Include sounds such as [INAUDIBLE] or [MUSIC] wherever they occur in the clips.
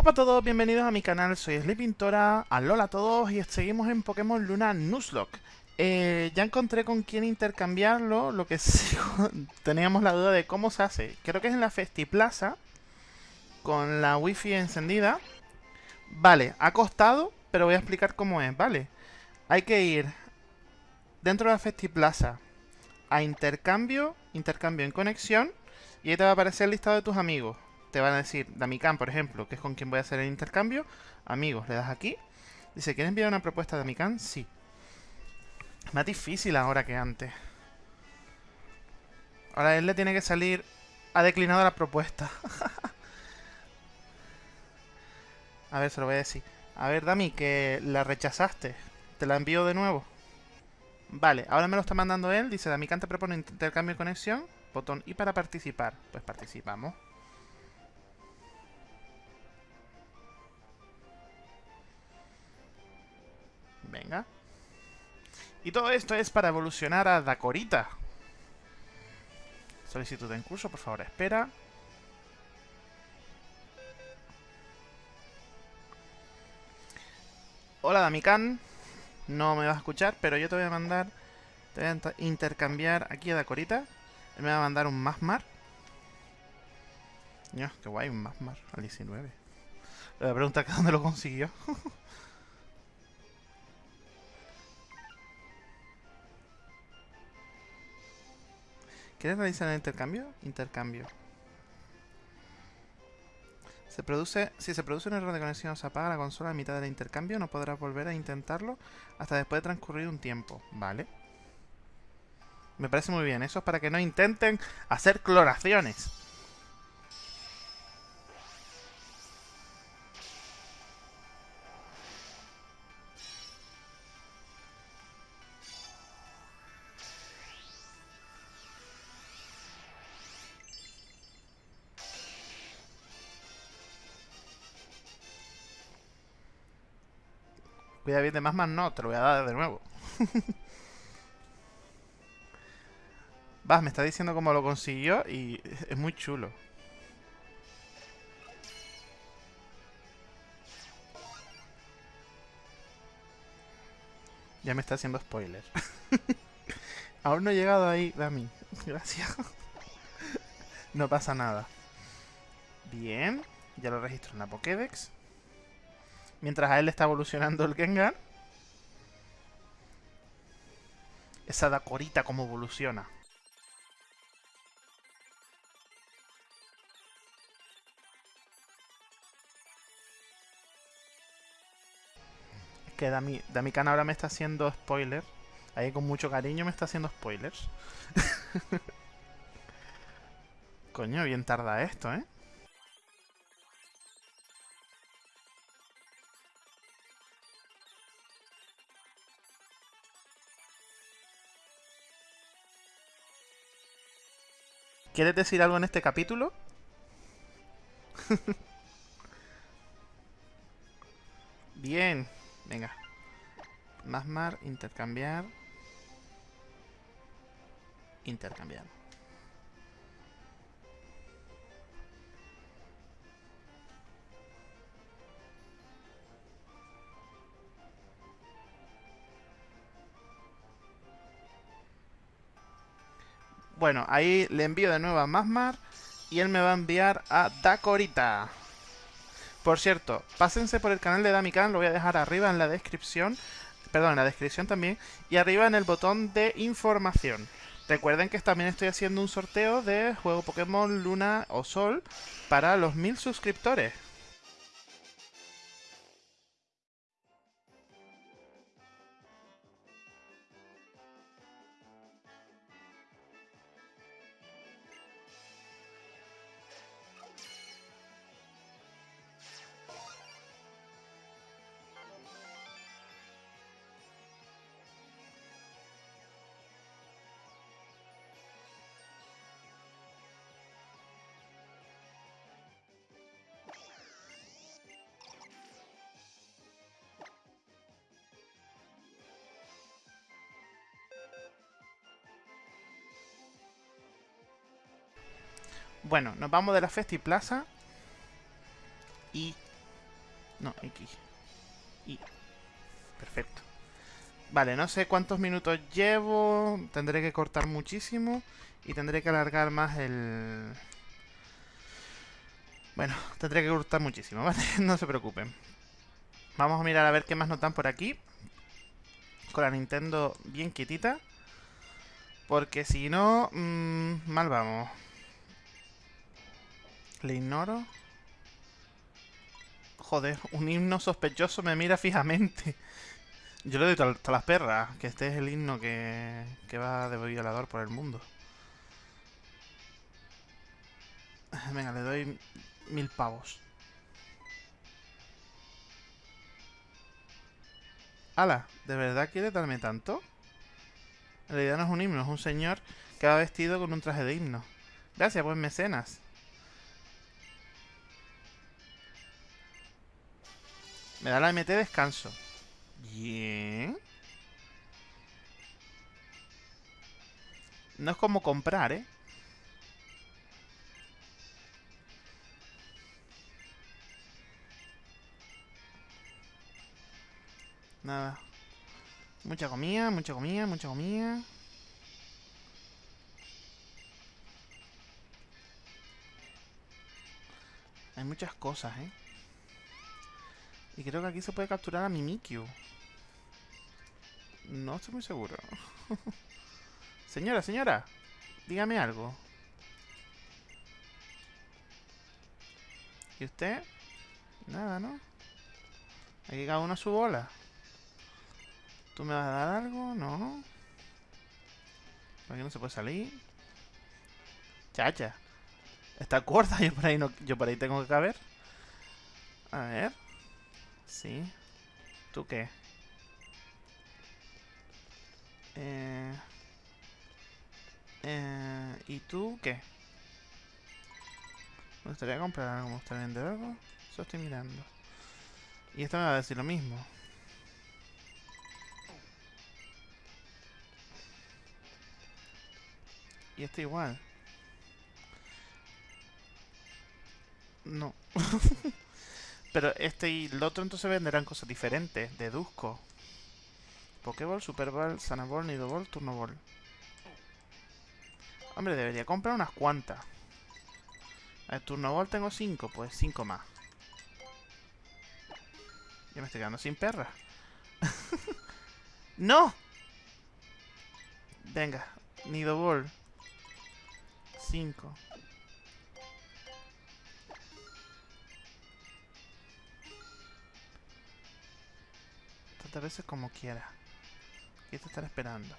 Hola a todos, bienvenidos a mi canal, soy Sleepintora, alola a todos y seguimos en Pokémon Luna Nuzlocke. Eh, ya encontré con quién intercambiarlo, lo que [LAUGHS] sí, teníamos la duda de cómo se hace. Creo que es en la Festiplaza, con la wifi encendida. Vale, ha costado, pero voy a explicar cómo es, ¿vale? Hay que ir dentro de la Festiplaza a intercambio, intercambio en conexión, y ahí te va a aparecer el listado de tus amigos te van a decir, Damican, por ejemplo, que es con quien voy a hacer el intercambio. Amigos, le das aquí. Dice, ¿quieres enviar una propuesta a Damican? Sí. Más difícil ahora que antes. Ahora él le tiene que salir... Ha declinado la propuesta. [LAUGHS] a ver, se lo voy a decir. A ver, Dami, que la rechazaste. Te la envío de nuevo. Vale, ahora me lo está mandando él. Dice, Damican te propone intercambio de conexión. Botón I para participar. Pues participamos. Y todo esto es para evolucionar a Dakorita. Solicitud en curso, por favor, espera. Hola, Damikan. No me vas a escuchar, pero yo te voy a mandar... Te voy a intercambiar aquí a Dakorita. Él me va a mandar un Masmar. Qué guay, un Masmar al 19. Le pregunta que dónde lo consiguió. [LAUGHS] ¿Quieres realizar el intercambio? Intercambio. Se produce, si se produce un error de conexión o se apaga la consola a mitad del intercambio, no podrás volver a intentarlo hasta después de transcurrir un tiempo. Vale. Me parece muy bien. Eso es para que no intenten hacer cloraciones. Cuida bien de más más no, te lo voy a dar de nuevo. [LAUGHS] Vas, me está diciendo cómo lo consiguió y es muy chulo. Ya me está haciendo spoiler. [LAUGHS] Aún no he llegado ahí, Dami. [LAUGHS] Gracias. no pasa nada. Bien. Ya lo registro en la Pokédex. Mientras a él está evolucionando el Gengar. Esa Dakorita como evoluciona. que Dami, Damikan ahora me está haciendo spoiler. Ahí con mucho cariño me está haciendo spoilers. [LAUGHS] Coño, bien tarda esto, ¿eh? ¿Quieres decir algo en este capítulo? [LAUGHS] Bien. Venga. Masmar, intercambiar. Intercambiar. Bueno, ahí le envío de nuevo a Masmar y él me va a enviar a Dakorita. Por cierto, pásense por el canal de Damikan, lo voy a dejar arriba en la descripción. Perdón, en la descripción también. Y arriba en el botón de información. Recuerden que también estoy haciendo un sorteo de juego Pokémon Luna o Sol para los mil suscriptores. Bueno, nos vamos de la Festi Plaza. Y No, X. Y. Perfecto. Vale, no sé cuántos minutos llevo. Tendré que cortar muchísimo. Y tendré que alargar más el... Bueno, tendré que cortar muchísimo, [LAUGHS] ¿vale? no se preocupen. Vamos a mirar a ver qué más notan por aquí. Con la Nintendo bien quietita. Porque si no, mmm, mal vamos. Le ignoro. Joder, un himno sospechoso me mira fijamente. Yo le doy a las perras, que este es el himno que, que va de violador por el mundo. Venga, le doy mil pavos. ¡Hala! ¿De verdad quiere darme tanto? En realidad no es un himno, es un señor que va vestido con un traje de himno. Gracias, buen mecenas. Me da la MT descanso. Bien. No es como comprar, ¿eh? Nada. Mucha comida, mucha comida, mucha comida. Hay muchas cosas, ¿eh? Y creo que aquí se puede capturar a Mimikyu. No estoy muy seguro. [LAUGHS] señora, señora. Dígame algo. ¿Y usted? Nada, ¿no? Aquí cada uno a su bola. ¿Tú me vas a dar algo? No. ¿Por aquí no se puede salir? Chacha. Está corta, [LAUGHS] yo no, yo por ahí tengo que caber. A ver. Sí. ¿Tú qué? Eh, eh, ¿Y tú qué? Me gustaría comprar algo, me gustaría vender algo. Eso estoy mirando. Y esto me va a decir lo mismo. Y este igual. No. [LAUGHS] Pero este y el otro entonces venderán cosas diferentes. Deduzco. Pokéball, Super Ball, Sanaball, Nido Ball, Turno Ball. Hombre, debería comprar unas cuantas. El Turno Ball tengo 5, pues 5 más. Ya me estoy quedando sin perra. [LAUGHS] ¡No! Venga, Nido Ball. 5. Veces como quiera. Y te estará esperando.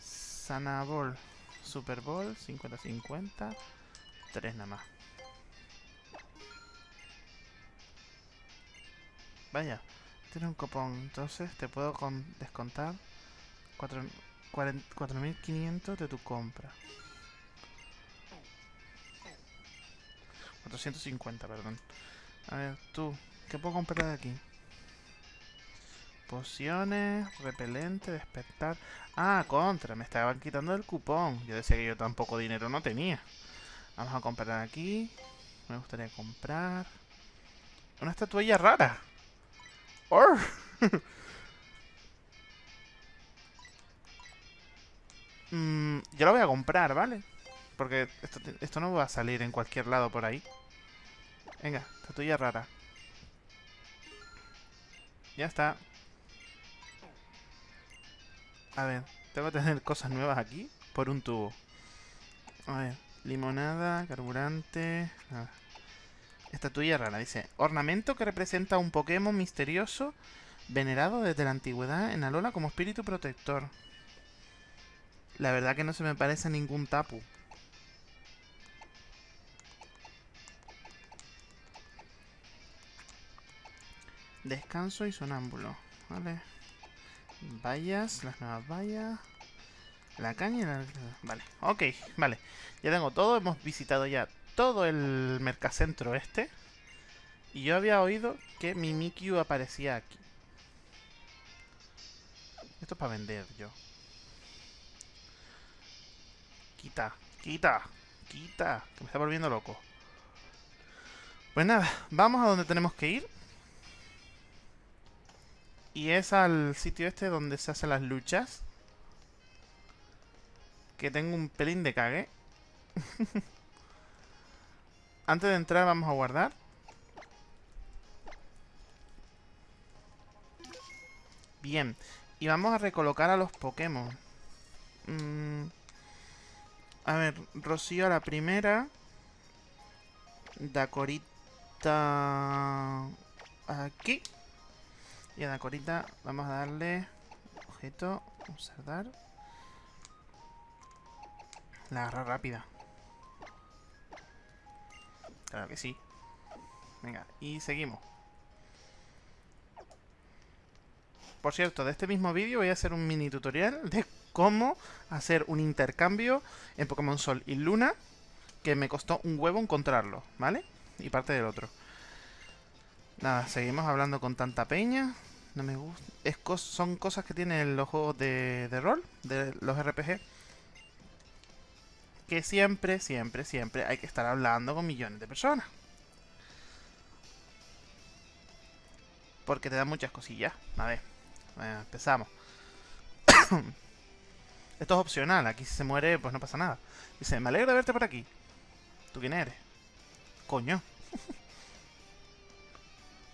Sanabol. Super Bowl. 50-50. 3 nada más. Vaya. Tiene un copón. Entonces te puedo descontar 4.500 de tu compra. 450, perdón. A ver, tú, ¿qué puedo comprar de aquí? Pociones, repelente, despertar. Ah, contra, me estaban quitando el cupón. Yo decía que yo tampoco dinero no tenía. Vamos a comprar aquí. Me gustaría comprar. Una estatuilla rara. ¡Oh! [LAUGHS] mm, yo la voy a comprar, ¿vale? Porque esto, esto no va a salir en cualquier lado por ahí. Venga, estatuilla rara. Ya está. A ver, tengo que tener cosas nuevas aquí por un tubo. A ver, limonada, carburante... Estatuilla rara, dice. Ornamento que representa un Pokémon misterioso venerado desde la antigüedad en Alola como espíritu protector. La verdad que no se me parece a ningún tapu. Descanso y sonámbulo. Vale. Vallas, las nuevas vallas. La caña la... Vale, ok, vale. Ya tengo todo, hemos visitado ya todo el mercacentro este. Y yo había oído que Mimikyu aparecía aquí. Esto es para vender yo. Quita, quita, quita. Que me está volviendo loco. Pues nada, vamos a donde tenemos que ir. Y es al sitio este donde se hacen las luchas. Que tengo un pelín de cague. [LAUGHS] Antes de entrar vamos a guardar. Bien. Y vamos a recolocar a los Pokémon. Mm. A ver, Rocío a la primera. Dacorita... Aquí. Y a Dacorita vamos a darle... Objeto. Observar. La agarra rápida. Claro que sí. Venga, y seguimos. Por cierto, de este mismo vídeo voy a hacer un mini tutorial de cómo hacer un intercambio en Pokémon Sol y Luna que me costó un huevo encontrarlo, ¿vale? Y parte del otro. Nada, seguimos hablando con tanta peña. No me gusta. Son cosas que tienen los juegos de, de rol, de los RPG. Que siempre, siempre, siempre hay que estar hablando con millones de personas. Porque te dan muchas cosillas. A ver. Bueno, empezamos. [COUGHS] Esto es opcional, aquí si se muere, pues no pasa nada. Dice, me alegro de verte por aquí. ¿Tú quién eres? Coño.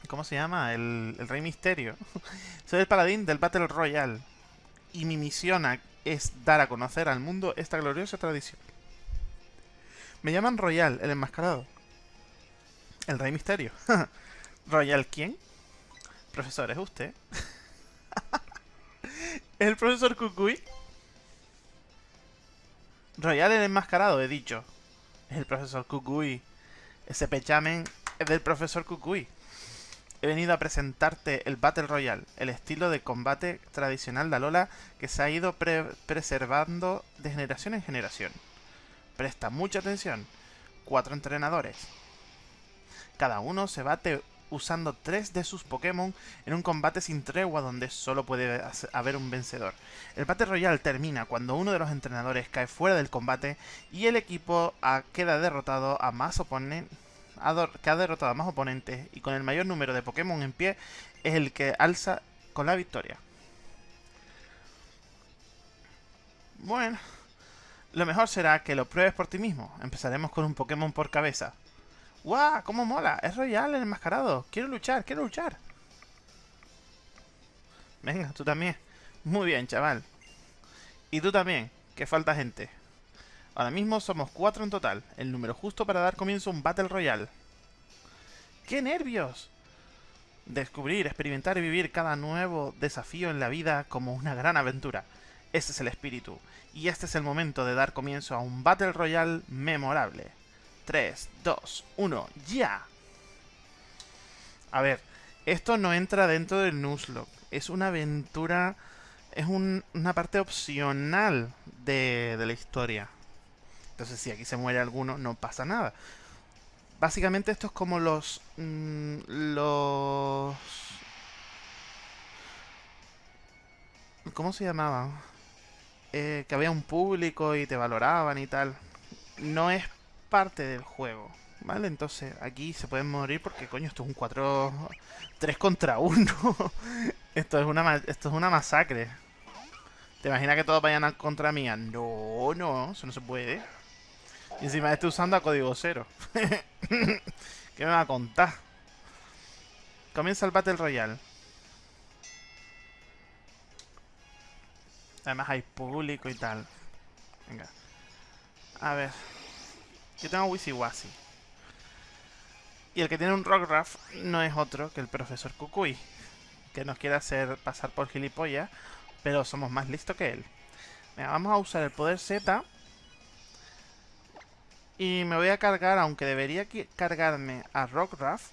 ¿Cómo se llama? El, Rey Misterio. [LAUGHS] Soy el paladín del Battle Royale. Y mi misión es dar a conocer al mundo esta gloriosa tradición. Me llaman Royal, el enmascarado. El Rey Misterio. [LAUGHS] ¿Royal quién? Profesor, ¿es usted? ¿Es [LAUGHS] el profesor Kukui? Royal el enmascarado, he dicho. Es el profesor Kukui. Ese pechamen es del profesor Kukui. He venido a presentarte el Battle Royale, el estilo de combate tradicional de Alola que se ha ido preservando de generación en generación. Presta mucha atención. Cuatro entrenadores. Cada uno se bate usando tres de sus Pokémon en un combate sin tregua donde solo puede haber un vencedor. El Battle Royale termina cuando uno de los entrenadores cae fuera del combate y el equipo queda derrotado a más oponentes que ha derrotado a más oponentes y con el mayor número de Pokémon en pie es el que alza con la victoria. Bueno, lo mejor será que lo pruebes por ti mismo. Empezaremos con un Pokémon por cabeza. ¡Guau! ¡Cómo mola! Es Royal el enmascarado. Quiero luchar, quiero luchar. Venga, tú también. Muy bien, chaval. Y tú también, que falta gente. Ahora mismo somos cuatro en total, el número justo para dar comienzo a un Battle Royale. ¡Qué nervios! Descubrir, experimentar y vivir cada nuevo desafío en la vida como una gran aventura. Ese es el espíritu. Y este es el momento de dar comienzo a un Battle Royale memorable. 3, 2, 1, ¡ya! A ver, esto no entra dentro del Nuzlocke. Es una aventura... Es una parte opcional de, la historia. Entonces, si aquí se muere alguno, no pasa nada. Básicamente esto es como los... Mm, los... ¿Cómo se llamaban? Eh, que había un público y te valoraban y tal. No es parte del juego. ¿Vale? Entonces aquí se pueden morir porque coño, esto es un 4... 3 contra 1. [LAUGHS] esto, es una, esto es una masacre. ¿Te imaginas que todos vayan contra mía? No, no, eso no se puede. Y encima estoy usando a código cero. [LAUGHS] ¿Qué me va a contar? Comienza el Battle Royale. Además hay público y tal. Venga. A ver. Yo tengo Wisiwasi. Y el que tiene un Rockruff no es otro que el profesor Kukui. Que nos quiere hacer pasar por gilipollas. Pero somos más listos que él. vamos a usar el poder Z. Y me voy a cargar, aunque debería cargarme a Rockruff.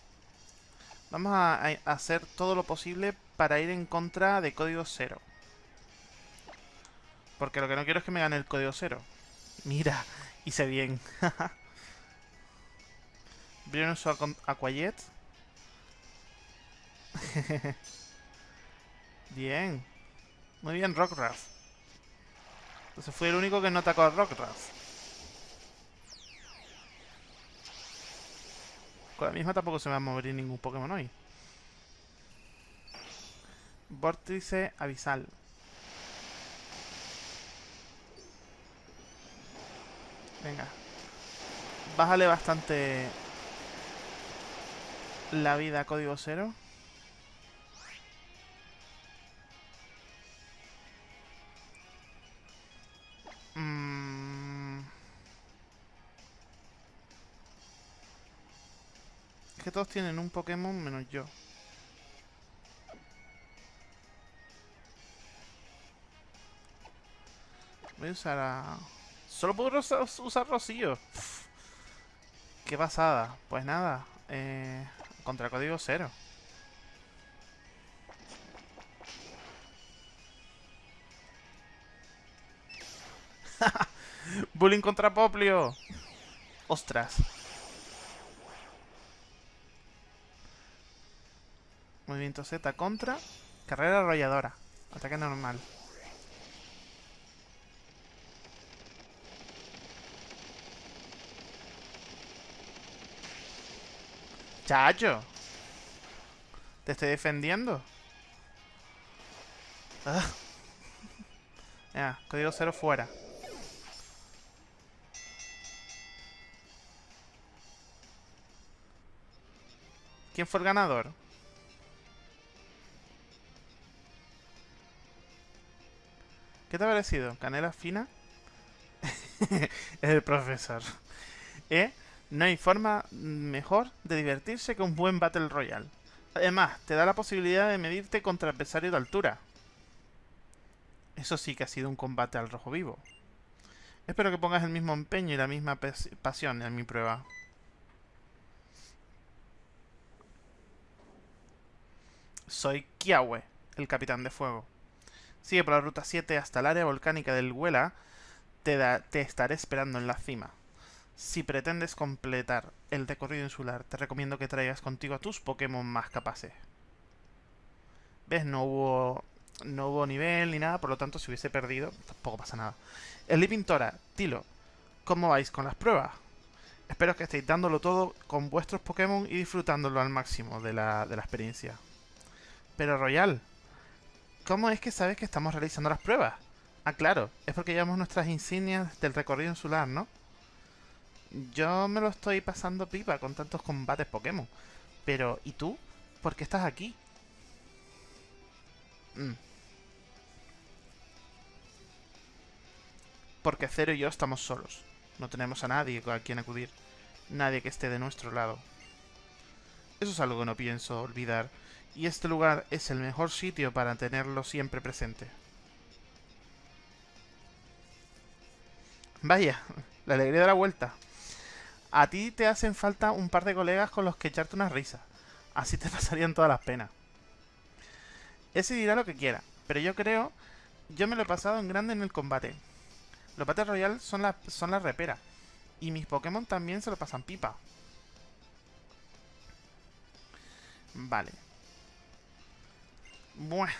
Vamos a, hacer todo lo posible para ir en contra de código cero. Porque lo que no quiero es que me gane el código cero. Mira, hice bien. [LAUGHS] su Aquayet. [LAUGHS] bien. Muy bien, Rockruff. Entonces fui el único que no atacó a Rockruff. Con la misma tampoco se va a mover ningún Pokémon hoy. Vórtice abisal. Venga. Bájale bastante la vida a código cero. Que todos tienen un Pokémon menos yo. Voy a usar a... Solo puedo usar Rocío. [LAUGHS] Qué pasada. Pues nada. Eh, contra código cero. [LAUGHS] Bullying contra Poplio. Ostras. Movimiento Z contra. Carrera arrolladora. Ataque normal. Chacho. Te estoy defendiendo. Ah. [LAUGHS] Ya, código cero fuera. ¿Quién fue el ganador? ¿Qué te ha parecido? ¿Canela fina? [LAUGHS] el profesor. ¿Eh? No hay forma mejor de divertirse que un buen Battle Royale. Además, te da la posibilidad de medirte contra adversarios de altura. Eso sí que ha sido un combate al rojo vivo. Espero que pongas el mismo empeño y la misma pasión en mi prueba. Soy Kiawe, el capitán de fuego. Sigue por la ruta 7 hasta el área volcánica del Huela. Te, te estaré esperando en la cima. Si pretendes completar el recorrido insular, te recomiendo que traigas contigo a tus Pokémon más capaces. ¿Ves? No hubo, no hubo nivel ni nada, por lo tanto, si hubiese perdido, tampoco pasa nada. El Pintora, Tilo, ¿cómo vais con las pruebas? Espero que estéis dándolo todo con vuestros Pokémon y disfrutándolo al máximo de la, de la experiencia. Pero Royal, ¿cómo es que sabes que estamos realizando las pruebas? Ah, claro, es porque llevamos nuestras insignias del recorrido insular, ¿no? Yo me lo estoy pasando pipa con tantos combates Pokémon. Pero, ¿y tú? ¿Por qué estás aquí? Mm. Porque Cero y yo estamos solos. No tenemos a nadie a quien acudir. Nadie que esté de nuestro lado. Eso es algo que no pienso olvidar. Y este lugar es el mejor sitio para tenerlo siempre presente. Vaya, [LAUGHS] la alegría de la vuelta. A ti te hacen falta un par de colegas con los que echarte una risa. Así te [LAUGHS] pasarían todas las penas. Ese dirá lo que quiera, pero yo creo... Yo me lo he pasado en grande en el combate. Los Battle Royale son la, son la repera. Y mis Pokémon también se lo pasan pipa. Vale. Bueno.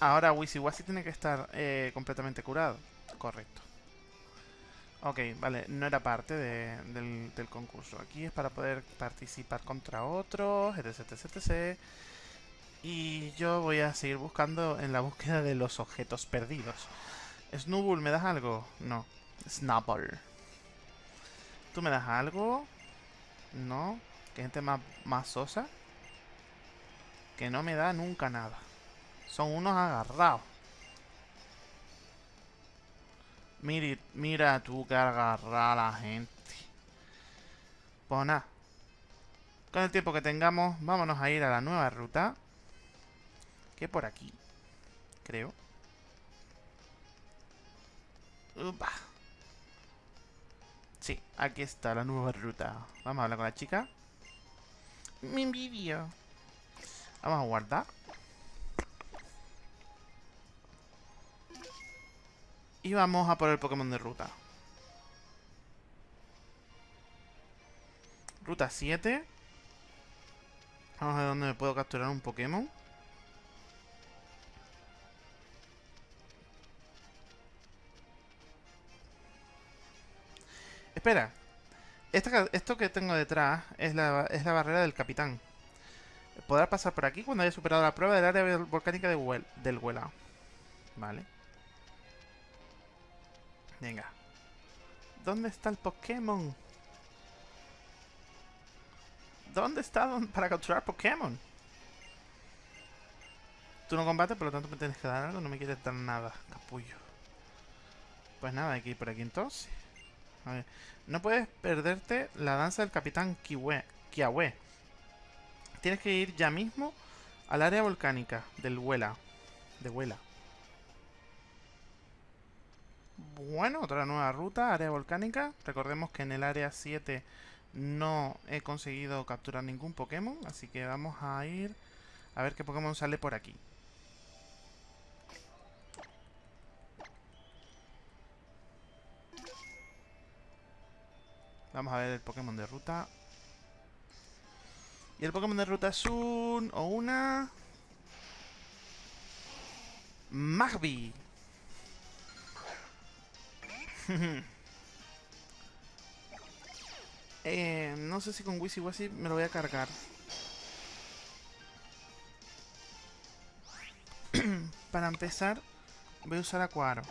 Ahora Wisiwasi tiene que estar eh, completamente curado. Correcto. Ok, vale, no era parte del, concurso. Aquí es para poder participar contra otros, etc, etc, etc. Y yo voy a seguir buscando en la búsqueda de los objetos perdidos. Snubbull, ¿me das algo? No. Snubbull. ¿Tú me das algo? No. ¿Qué gente más, más sosa? Que no me da nunca nada. Son unos agarrados. Mira, mira tú que agarrar a la gente. Pues nada. Con el tiempo que tengamos, vámonos a ir a la nueva ruta. Que por aquí. Creo. Upa. Sí, aquí está la nueva ruta. Vamos a hablar con la chica. Mi envidio. Vamos a guardar. Y vamos a por el Pokémon de ruta. Ruta 7. Vamos a ver dónde me puedo capturar un Pokémon. Espera. Esto, que tengo detrás es la, es la barrera del capitán. Podrá pasar por aquí cuando haya superado la prueba del área volcánica de del Huela. Vale. Venga. ¿Dónde está el Pokémon? ¿Dónde está para capturar Pokémon? Tú no combates, por lo tanto me tienes que dar algo. No me quieres dar nada, capullo. Pues nada, hay que ir por aquí entonces. A ver. No puedes perderte la danza del Capitán Kiwe, Kiawe. Tienes que ir ya mismo al área volcánica del Huela. De Huela. Bueno, otra nueva ruta, área volcánica. Recordemos que en el área 7 no he conseguido capturar ningún Pokémon, así que vamos a ir a ver qué Pokémon sale por aquí. Vamos a ver el Pokémon de ruta. El Pokémon de ruta es un... o una... Magby. [LAUGHS] eh, no sé si con Wisi me lo voy a cargar. [CLEARS THROAT] Para empezar, voy a usar Acuaro.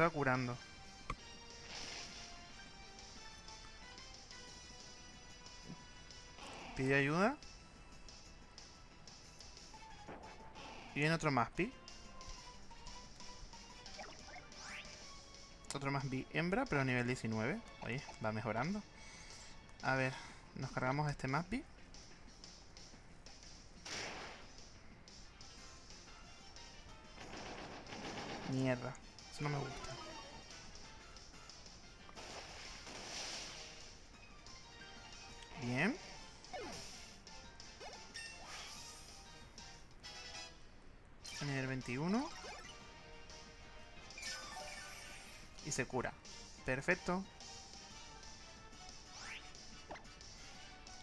Va curando. Pide ayuda. Y viene otro Maspi. Otro más hembra, pero nivel 19. Oye, va mejorando. A ver, nos cargamos a este Maspi. Mierda, eso no me gusta. Bien. A nivel 21. Y se cura. Perfecto.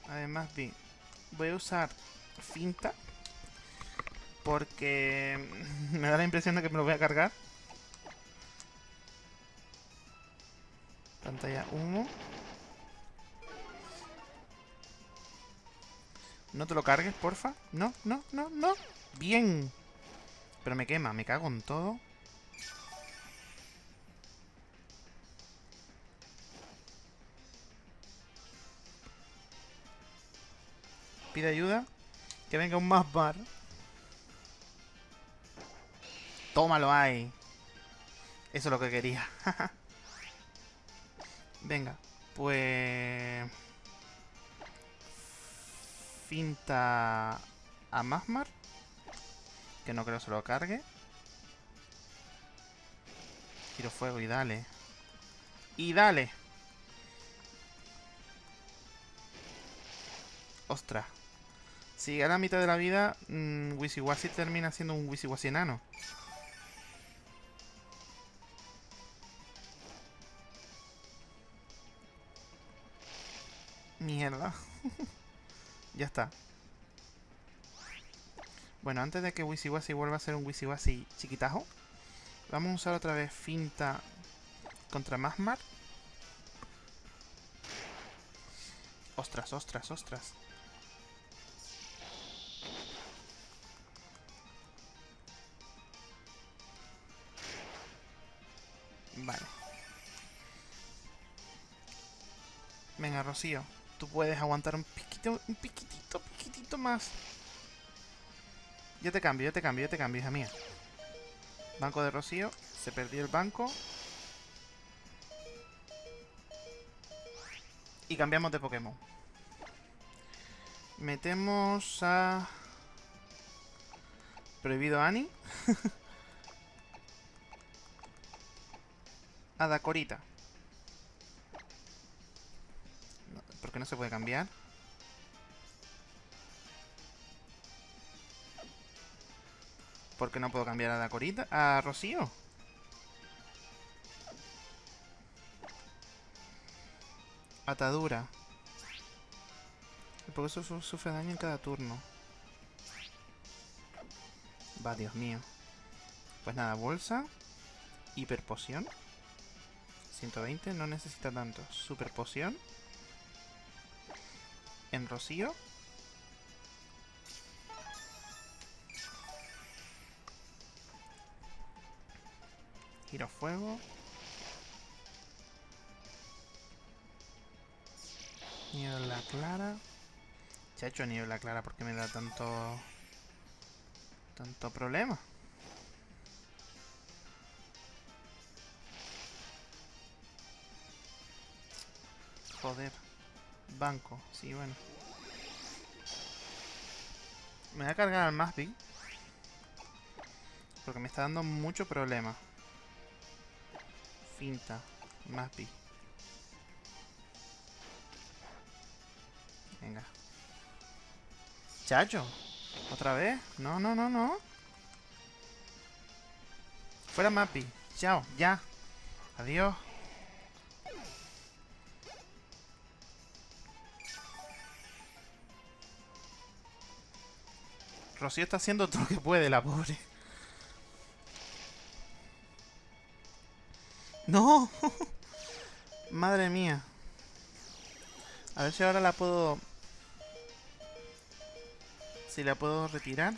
Además, vi, voy a usar finta. Porque [LAUGHS] me da la impresión de que me lo voy a cargar. Pantalla humo. No te lo cargues, porfa. No, no, no, no. Bien. Pero me quema, me cago en todo. Pide ayuda. Que venga un más bar. Tómalo ahí. Eso es lo que quería. [LAUGHS] venga, pues... Finta a Masmar. Que no creo se lo cargue. Giro fuego y dale. Y dale. Ostras. Si gana mitad de la vida, mmm, Wisiwasi termina siendo un Wisiwasi enano. Mierda. [LAUGHS] ya está. Bueno, antes de que Wisiwasi vuelva a ser un Wisiwasi chiquitajo, vamos a usar otra vez finta contra Masmar. Ostras, ostras, ostras. Vale. Venga, Rocío. Tú puedes aguantar un un piquitito, piquitito más. Yo te cambio, yo te cambio, yo te cambio, hija mía. Banco de Rocío. Se perdió el banco. Y cambiamos de Pokémon. Metemos a... Prohibido Ani. [LAUGHS] a Dakorita. ¿Por qué no se puede cambiar? ¿Por qué no puedo cambiar a Dakorita? ¿A Rocío? Atadura. Porque eso su- sufre daño en cada turno. Va, Dios mío. Pues nada, bolsa. Hiper poción. 120, no necesita tanto. Super poción. En rocío. Giro fuego. Niebla clara. Se ha hecho niebla clara porque me da tanto... Tanto problema. Joder. Banco. Sí, bueno. Me voy a cargar al Masby. Porque me está dando mucho problema. Finta. Masby. Venga. Chacho. ¿Otra vez? No, no, no, no. Fuera Mappy. Chao, ya. Adiós. Rocío está haciendo todo lo que puede, la pobre. ¡No! [LAUGHS] Madre mía. A ver si ahora la puedo... Si la puedo retirar.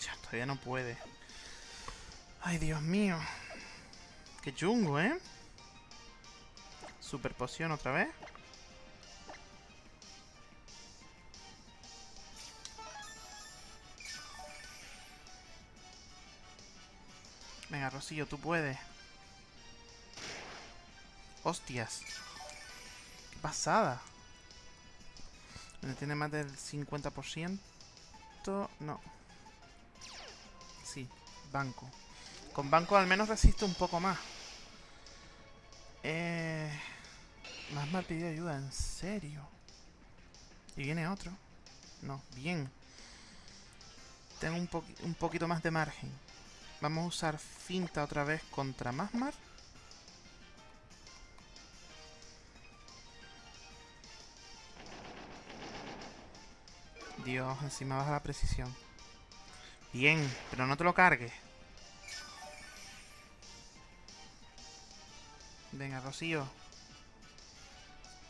Ya, todavía no puede. Ay, Dios mío. Qué chungo, ¿eh? Super poción otra vez. Rosillo, tú puedes. Hostias. Qué pasada. Tiene más del 50%. No. Sí, banco. Con banco al menos resiste un poco más. Eh... Más mal pidió ayuda, en serio. Y viene otro. No, bien. Tengo un, un poquito más de margen. Vamos a usar finta otra vez contra Masmar. Dios, encima baja la precisión. Bien, pero no te lo cargues. Venga, Rocío.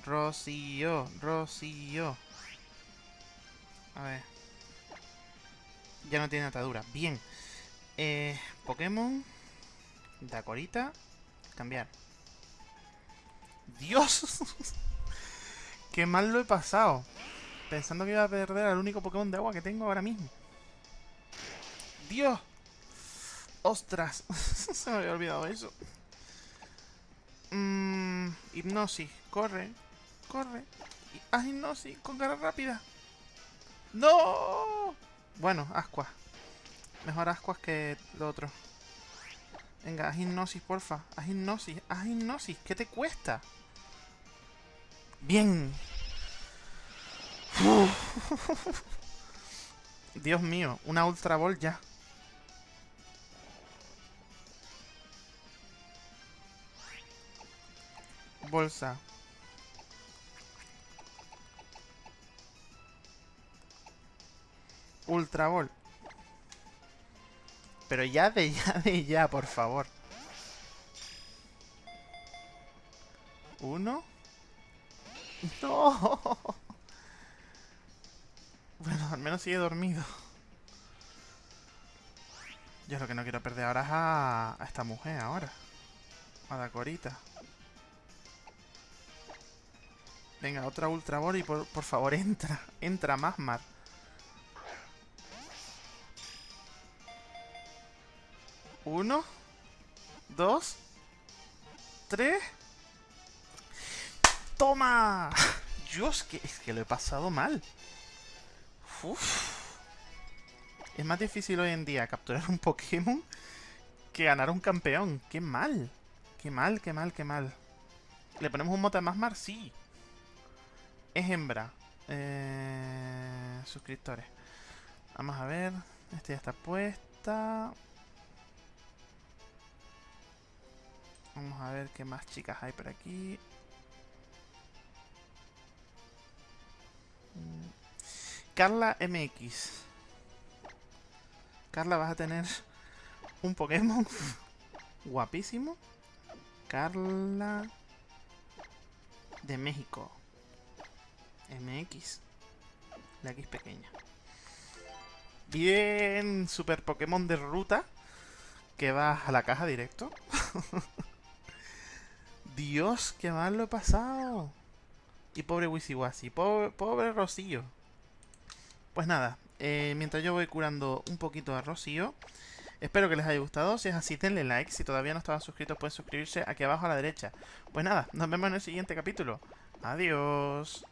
Rocío, Rocío. A ver. Ya no tiene atadura. Bien. Eh, Pokémon. Dacorita. Cambiar. ¡Dios! [LAUGHS] ¡Qué mal lo he pasado! Pensando que iba a perder al único Pokémon de agua que tengo ahora mismo. ¡Dios! ¡Ostras! [LAUGHS] Se me había olvidado eso. Mmm... hipnosis. Corre. Corre. Haz hipnosis con cara rápida. ¡No! Bueno, Ascuas. Mejor ascuas que lo otro. Venga, haz hipnosis, porfa. Haz hipnosis, haz hipnosis. ¿Qué te cuesta? Bien. [LAUGHS] Dios mío, una Ultra Ball ya. Bolsa. Ultra Ball. Pero ya de [LAUGHS] ya de ya, por favor. Uno. [LAUGHS] No. Bueno, al menos sigue dormido. Yo lo que no quiero perder ahora es a, esta mujer ahora. A la corita. Venga, otra Ultra Ball por, por favor [LAUGHS] entra. Entra más Uno. Dos. Tres. ¡Toma! [LAUGHS] Dios, que, es que lo he pasado mal. Es más difícil hoy en día capturar un Pokémon que ganar un campeón. ¡Qué mal! ¡Qué mal, qué mal, qué mal! ¿Le ponemos un mote más mar? Sí. Es hembra. Eh, suscriptores. Vamos a ver. Este ya está puesta. Vamos a ver qué más chicas hay por aquí. Carla MX. Carla, vas a tener un Pokémon [LAUGHS] guapísimo. Carla de México. MX. La X pequeña. Bien, super Pokémon de ruta. Que va a la caja directo. [LAUGHS] Dios, qué mal lo he pasado. Y pobre Wisiwasi, pobre, pobre Rocío. Pues nada, eh, mientras yo voy curando un poquito a Rocío, espero que les haya gustado. Si es así, denle like. Si todavía no estaban suscritos, pueden suscribirse aquí abajo a la derecha. Pues nada, nos vemos en el siguiente capítulo. Adiós.